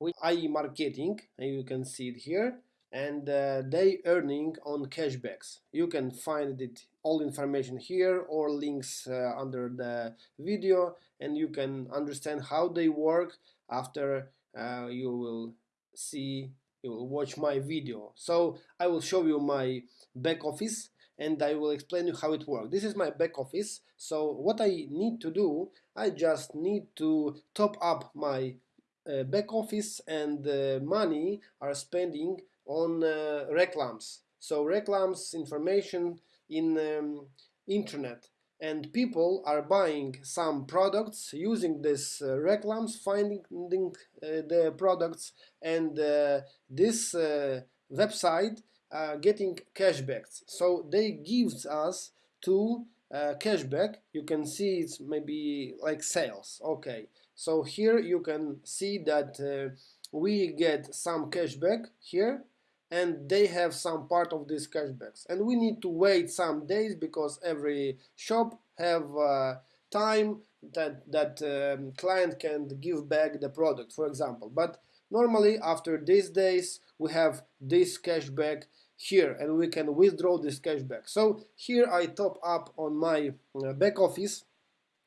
with AI marketing, and you can see it here, and uh, they earning on cashbacks. You can find it all information here or links uh, under the video, and you can understand how they work after uh, you will see you will watch my video. So I will show you my back office and I will explain you how it works. This is my back office. So what I need to do, I just need to top up my uh, back office and the money are spending on uh, reclams. So reclams information in um, internet. And people are buying some products using this uh, reclams finding uh, the products. And uh, this uh, website uh, getting cashbacks. So they gives us uh, cashback. You can see it's maybe like sales. Okay so here you can see that uh, we get some cashback here and they have some part of these cashbacks. And we need to wait some days because every shop have uh, time that that um, client can give back the product for example. But normally after these days we have this cashback here and we can withdraw this cashback. So here I top up on my uh, back office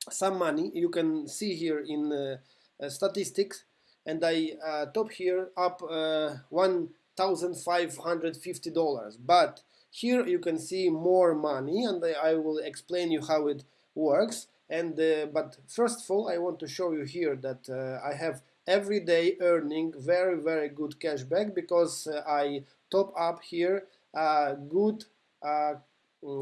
some money. You can see here in uh, uh, statistics. And I uh, top here up uh, $1,550 but here you can see more money and I will explain you how it works. And uh, but first of all I want to show you here that uh, I have everyday earning very very good cashback because uh, I top up here a good mm,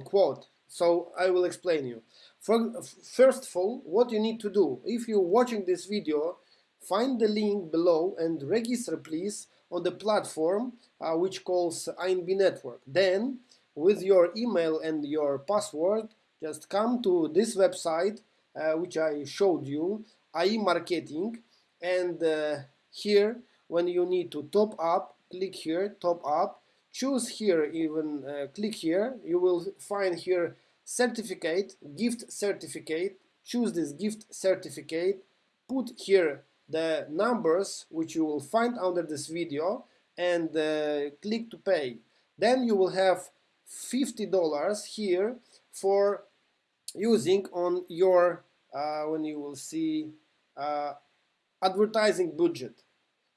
quote. So I will explain you first of all, what you need to do, if you're watching this video, find the link below and register please on the platform uh, which calls INB Network. Then, with your email and your password, just come to this website uh, which I showed you, AI Marketing, and uh, here when you need to top up, click here, top up, choose here even, uh, click here, you will find here certificate, gift certificate, choose this gift certificate, put here the numbers which you will find under this video and uh, click to pay. Then you will have $50 here for using on your, uh, when you will see uh, advertising budget.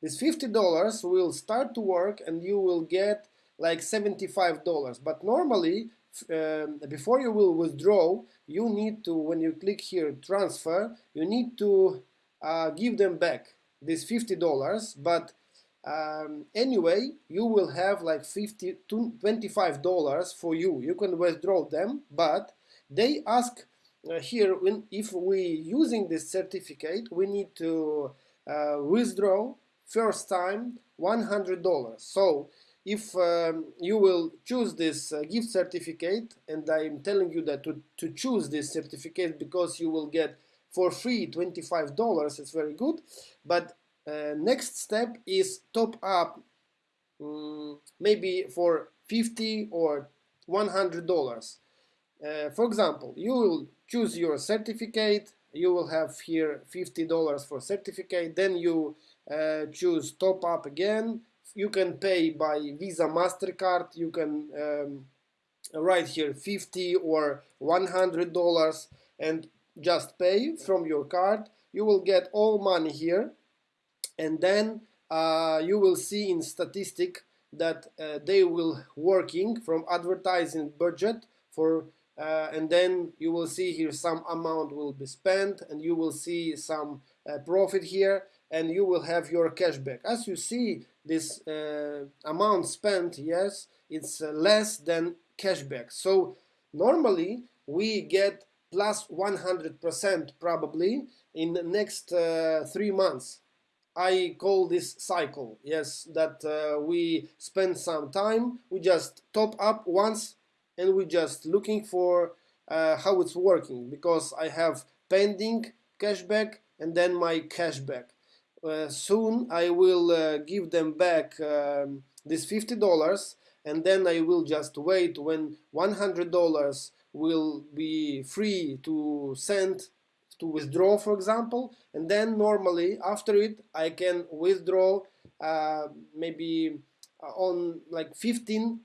This $50 will start to work and you will get like $75 but normally um, before you will withdraw, you need to, when you click here transfer, you need to uh, give them back this $50, but um, anyway, you will have like 50 to $25 for you. You can withdraw them, but they ask uh, here when if we using this certificate, we need to uh, withdraw first time $100. So if um, you will choose this uh, gift certificate and I'm telling you that to, to choose this certificate because you will get for free $25 it's very good. But uh, next step is top up um, maybe for 50 or 100 dollars. Uh, for example you will choose your certificate you will have here 50 dollars for certificate then you uh, choose top up again you can pay by Visa MasterCard, you can um, write here 50 or 100 dollars and just pay from your card. You will get all money here and then uh, you will see in statistic that uh, they will working from advertising budget for uh, and then you will see here some amount will be spent and you will see some profit here and you will have your cashback as you see this uh, amount spent, yes, it's uh, less than cashback. So normally we get plus 100% probably in the next uh, three months. I call this cycle, yes, that uh, we spend some time, we just top up once and we just looking for uh, how it's working because I have pending cashback and then my cashback. Uh, soon I will uh, give them back um, this $50 and then I will just wait when $100 will be free to send to withdraw for example. And then normally after it I can withdraw uh, maybe uh, on like $15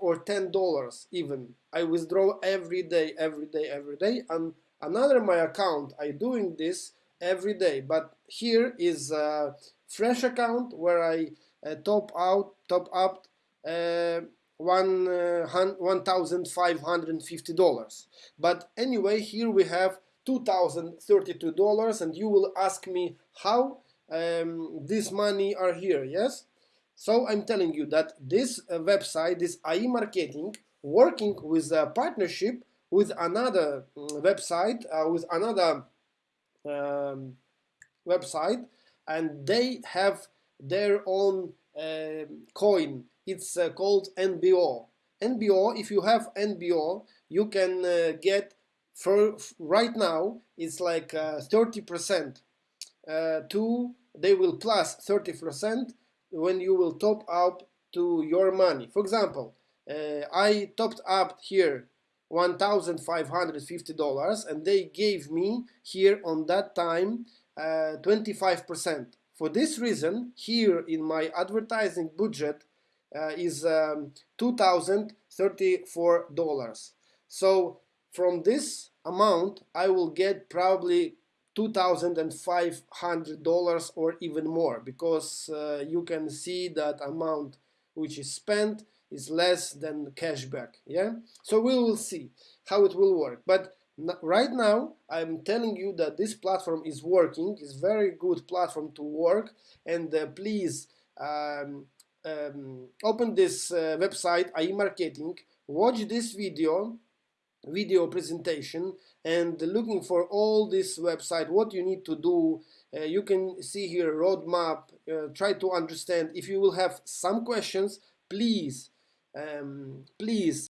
or $10 even. I withdraw every day every day every day. And another my account I doing this every day. But here is a fresh account where I uh, top out top up uh, one uh, $1,550 but anyway here we have $2,032 and you will ask me how um, this money are here yes? So I'm telling you that this uh, website this AI marketing working with a partnership with another mm, website uh, with another um, website and they have their own uh, coin. It's uh, called NBO NBO if you have NBO you can uh, get for right now it's like 30% uh, uh, to they will plus 30% when you will top up to your money. For example uh, I topped up here $1,550 and they gave me here on that time 25%. Uh, For this reason, here in my advertising budget uh, is um, $2,034. So from this amount, I will get probably $2,500 or even more because uh, you can see that amount which is spent is less than cashback yeah? So we will see how it will work. But right now I'm telling you that this platform is working is very good platform to work and uh, please um, um, open this uh, website AI marketing watch this video video presentation and looking for all this website what you need to do uh, you can see here roadmap uh, try to understand. If you will have some questions please um, please